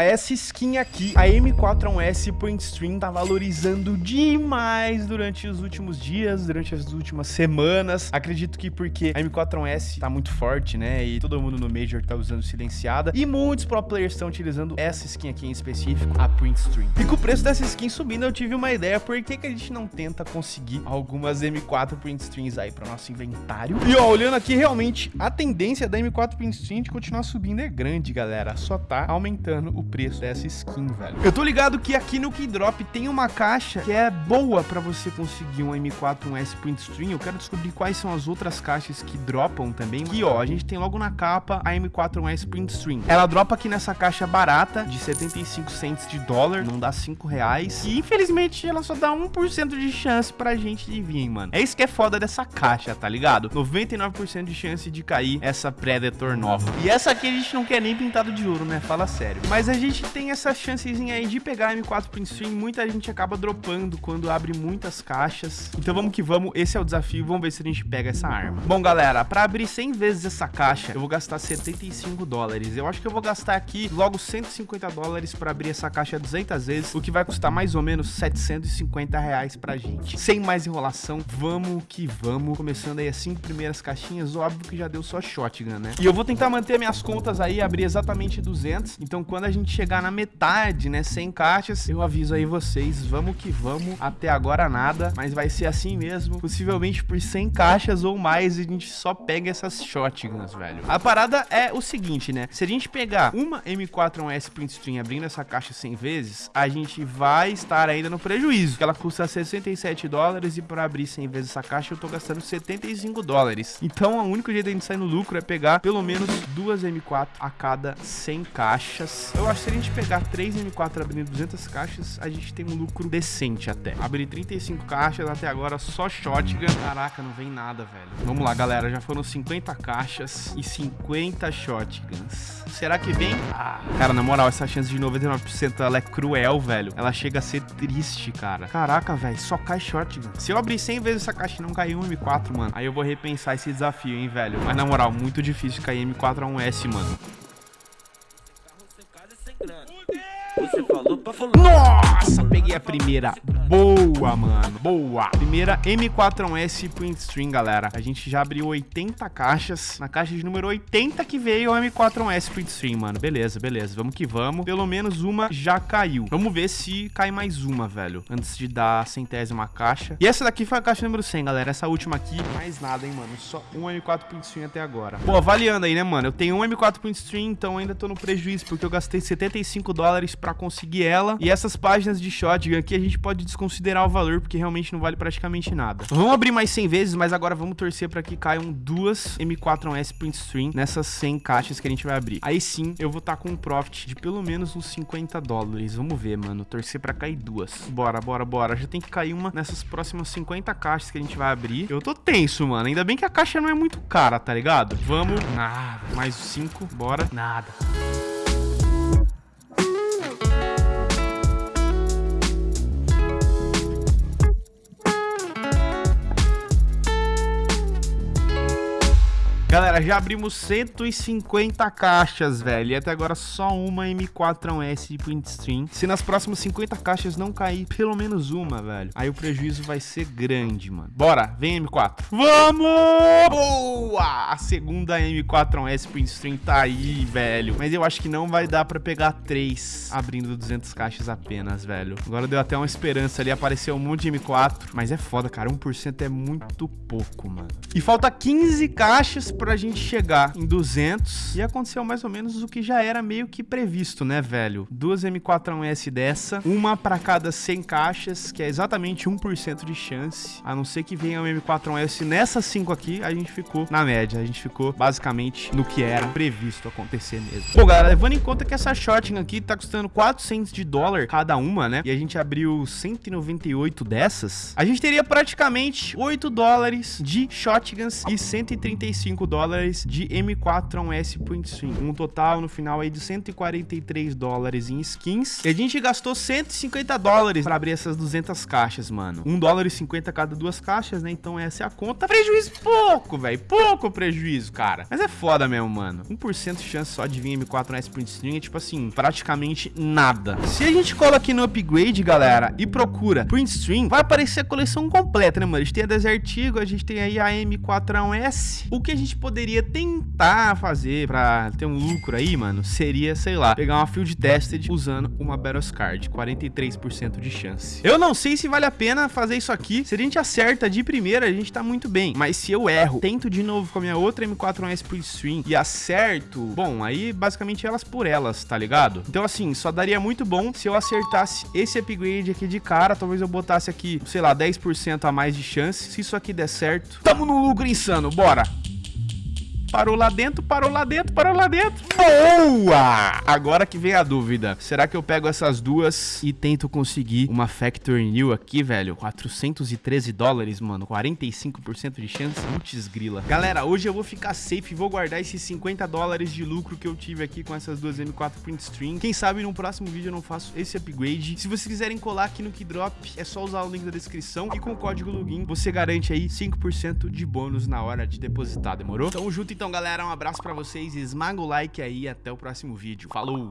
Essa skin aqui, a M41S Print Stream, tá valorizando demais durante os últimos dias, durante as últimas semanas. Acredito que porque a M41S tá muito forte, né? E todo mundo no Major tá usando silenciada. E muitos pro players estão utilizando essa skin aqui em específico, a Print Stream. E com o preço dessa skin subindo, eu tive uma ideia. Por que, que a gente não tenta conseguir algumas M4 Print Streams aí pro nosso inventário? E ó, olhando aqui, realmente, a tendência da M4 Print Stream de continuar subindo é grande, galera. Só tá aumentando o preço dessa skin, velho. Eu tô ligado que aqui no Keydrop tem uma caixa que é boa pra você conseguir um M4 um S Print Stream. Eu quero descobrir quais são as outras caixas que dropam também. Aqui, ó, a gente tem logo na capa a M4 um S Print Stream. Ela dropa aqui nessa caixa barata de 75 cents de dólar, não dá 5 reais. E infelizmente ela só dá 1% de chance pra gente de vir, mano. É isso que é foda dessa caixa, tá ligado? 99% de chance de cair essa Predator nova. E essa aqui a gente não quer nem pintado de ouro, né? Fala sério. Mas a gente tem essa chancezinha aí de pegar M4 Print Stream, muita gente acaba dropando quando abre muitas caixas. Então vamos que vamos, esse é o desafio, vamos ver se a gente pega essa arma. Bom, galera, pra abrir 100 vezes essa caixa, eu vou gastar 75 dólares. Eu acho que eu vou gastar aqui logo 150 dólares pra abrir essa caixa 200 vezes, o que vai custar mais ou menos 750 reais pra gente. Sem mais enrolação, vamos que vamos. Começando aí as 5 primeiras caixinhas, óbvio que já deu só shotgun, né? E eu vou tentar manter minhas contas aí, abrir exatamente 200. Então quando a gente chegar na metade, né? 100 caixas. Eu aviso aí vocês, vamos que vamos. Até agora nada, mas vai ser assim mesmo. Possivelmente por 100 caixas ou mais, a gente só pega essas shotguns, velho. A parada é o seguinte, né? Se a gente pegar uma M41S Print Stream abrindo essa caixa 100 vezes, a gente vai estar ainda no prejuízo. Que ela custa 67 dólares e para abrir 100 vezes essa caixa eu tô gastando 75 dólares. Então, o único jeito de a gente sair no lucro é pegar pelo menos duas M4 a cada 100 caixas. Eu acho que se a gente pegar 3 M4 abrindo 200 caixas, a gente tem um lucro decente até. Abrir 35 caixas até agora só shotgun. Caraca, não vem nada, velho. Vamos lá, galera. Já foram 50 caixas e 50 shotguns. Será que vem? Ah, cara, na moral, essa chance de 99% ela é cruel, velho. Ela chega a ser triste, cara. Caraca, velho, só cai shotgun. Se eu abrir 100 vezes essa caixa e não cair um M4, mano, aí eu vou repensar esse desafio, hein, velho. Mas na moral, muito difícil cair M4 a um S, mano. Nossa, peguei a primeira. Boa, mano. Boa. Primeira M41S Print String, galera. A gente já abriu 80 caixas. Na caixa de número 80 que veio a M41S Print String, mano. Beleza, beleza. Vamos que vamos. Pelo menos uma já caiu. Vamos ver se cai mais uma, velho. Antes de dar a centésima caixa. E essa daqui foi a caixa número 100, galera. Essa última aqui, mais nada, hein, mano. Só um M4 Print String até agora. Pô, avaliando aí, né, mano? Eu tenho um M4 Print String, então ainda tô no prejuízo, porque eu gastei 75 dólares pra conseguir ela. E essas páginas de shotgun aqui a gente pode desconsiderar o valor, porque realmente não vale praticamente nada. Vamos abrir mais 100 vezes, mas agora vamos torcer para que caiam duas M4S Print Stream nessas 100 caixas que a gente vai abrir. Aí sim, eu vou estar tá com um profit de pelo menos uns 50 dólares. Vamos ver, mano. Torcer para cair duas. Bora, bora, bora. Já tem que cair uma nessas próximas 50 caixas que a gente vai abrir. Eu tô tenso, mano. Ainda bem que a caixa não é muito cara, tá ligado? Vamos. Nada. Mais 5. Bora. Nada. Galera, já abrimos 150 caixas, velho. E até agora só uma M4S de print stream. Se nas próximas 50 caixas não cair pelo menos uma, velho, aí o prejuízo vai ser grande, mano. Bora, vem M4. Vamos! Boa! A segunda M4S print stream tá aí, velho. Mas eu acho que não vai dar pra pegar três abrindo 200 caixas apenas, velho. Agora deu até uma esperança ali, apareceu um monte de M4. Mas é foda, cara. 1% é muito pouco, mano. E falta 15 caixas pra gente chegar em 200 e aconteceu mais ou menos o que já era meio que previsto, né, velho? Duas M41S dessa, uma para cada 100 caixas, que é exatamente 1% de chance, a não ser que venha uma M41S nessas 5 aqui, a gente ficou na média, a gente ficou basicamente no que era previsto acontecer mesmo. Bom, galera, levando em conta que essa shotgun aqui tá custando 400 de dólar cada uma, né? E a gente abriu 198 dessas, a gente teria praticamente 8 dólares de shotguns e 135 dólares de M4A1S Point Stream. Um total no final aí de 143 dólares em skins. E a gente gastou 150 dólares para abrir essas 200 caixas, mano. 1 dólar e 50 cada duas caixas, né? Então essa é a conta. Prejuízo pouco, velho. Pouco prejuízo, cara. Mas é foda mesmo, mano. 1% de chance só de vir M4A1S Point Stream é tipo assim, praticamente nada. Se a gente cola aqui no upgrade, galera, e procura Print Stream, vai aparecer a coleção completa, né, mano? A gente tem a Desert Eagle, a gente tem aí a M4A1S. O que a gente poderia tentar fazer pra ter um lucro aí, mano, seria, sei lá, pegar uma Field Tested usando uma Battles Card, 43% de chance. Eu não sei se vale a pena fazer isso aqui. Se a gente acerta de primeira, a gente tá muito bem. Mas se eu erro, tento de novo com a minha outra M4A1S Print Stream e acerto, bom, aí basicamente elas por elas, tá ligado? Então assim, só daria muito bom se eu acertasse esse upgrade aqui de cara, talvez eu botasse aqui, sei lá, 10% a mais de chance. Se isso aqui der certo, tamo no lucro insano, bora! Parou lá dentro, parou lá dentro, parou lá dentro. Boa! Agora que vem a dúvida. Será que eu pego essas duas e tento conseguir uma Factory New aqui, velho? 413 dólares, mano. 45% de chance. Putz, grila. Galera, hoje eu vou ficar safe e vou guardar esses 50 dólares de lucro que eu tive aqui com essas duas M4 Print String. Quem sabe no próximo vídeo eu não faço esse upgrade. Se vocês quiserem colar aqui no Keydrop, é só usar o link da descrição. E com o código login, você garante aí 5% de bônus na hora de depositar, demorou? Tamo junto então, galera. Um abraço pra vocês. Esmaga o like aí e até o próximo vídeo. Falou!